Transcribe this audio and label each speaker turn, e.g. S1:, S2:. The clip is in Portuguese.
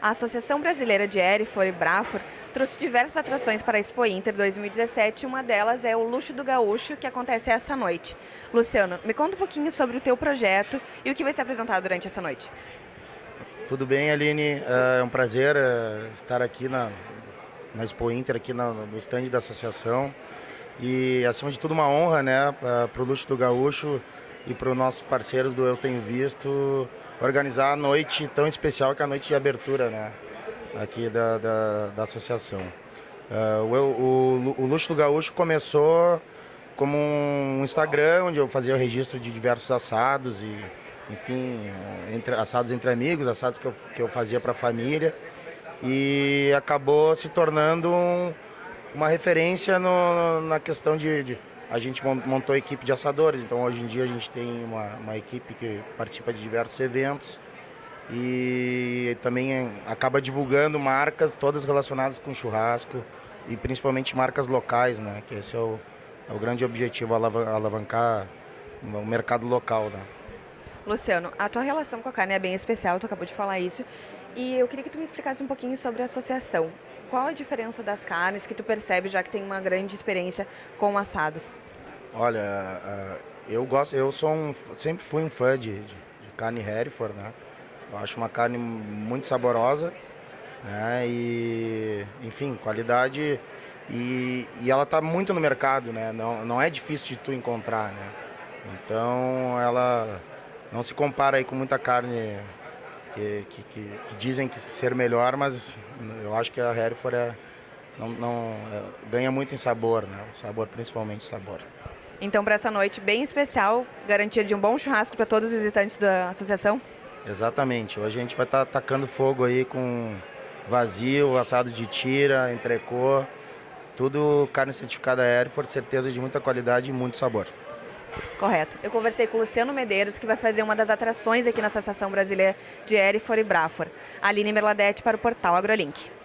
S1: A Associação Brasileira de Erifor e Brafor trouxe diversas atrações para a Expo Inter 2017 uma delas é o Luxo do Gaúcho, que acontece essa noite. Luciano, me conta um pouquinho sobre o teu projeto e o que vai ser apresentado durante essa noite.
S2: Tudo bem, Aline? É um prazer é, estar aqui na, na Expo Inter, aqui no stand da associação. E, acima de tudo, uma honra né, para o Luxo do Gaúcho e para os nossos parceiros do Eu Tenho Visto organizar a noite tão especial que é a noite de abertura né, aqui da, da, da associação. Uh, o, o, o Luxo do Gaúcho começou como um Instagram onde eu fazia o registro de diversos assados e, enfim, entre, assados entre amigos, assados que eu, que eu fazia para a família e acabou se tornando um, uma referência no, na questão de, de a gente montou a equipe de assadores, então hoje em dia a gente tem uma, uma equipe que participa de diversos eventos e também acaba divulgando marcas todas relacionadas com churrasco e principalmente marcas locais, né? Que esse é o, é o grande objetivo, alavancar o mercado local, né?
S1: Luciano, a tua relação com a carne é bem especial, tu acabou de falar isso, e eu queria que tu me explicasse um pouquinho sobre a associação. Qual a diferença das carnes que tu percebe, já que tem uma grande experiência com assados?
S2: Olha, eu gosto, eu sou um, sempre fui um fã de, de, de carne Hereford, né? Eu acho uma carne muito saborosa, né? E, enfim, qualidade e, e ela está muito no mercado, né? Não, não é difícil de tu encontrar, né? Então ela não se compara aí com muita carne que, que, que, que dizem que ser melhor, mas eu acho que a Hereford é, não, não é, ganha muito em sabor, né? Sabor, principalmente sabor.
S1: Então, para essa noite bem especial, garantia de um bom churrasco para todos os visitantes da associação?
S2: Exatamente. Hoje a gente vai estar tá tacando fogo aí com vazio, assado de tira, entrecô, tudo carne certificada Hereford, certeza de muita qualidade e muito sabor.
S1: Correto. Eu conversei com o Luciano Medeiros, que vai fazer uma das atrações aqui na Associação Brasileira de Hereford e Brafor. Aline Merladete para o portal AgroLink.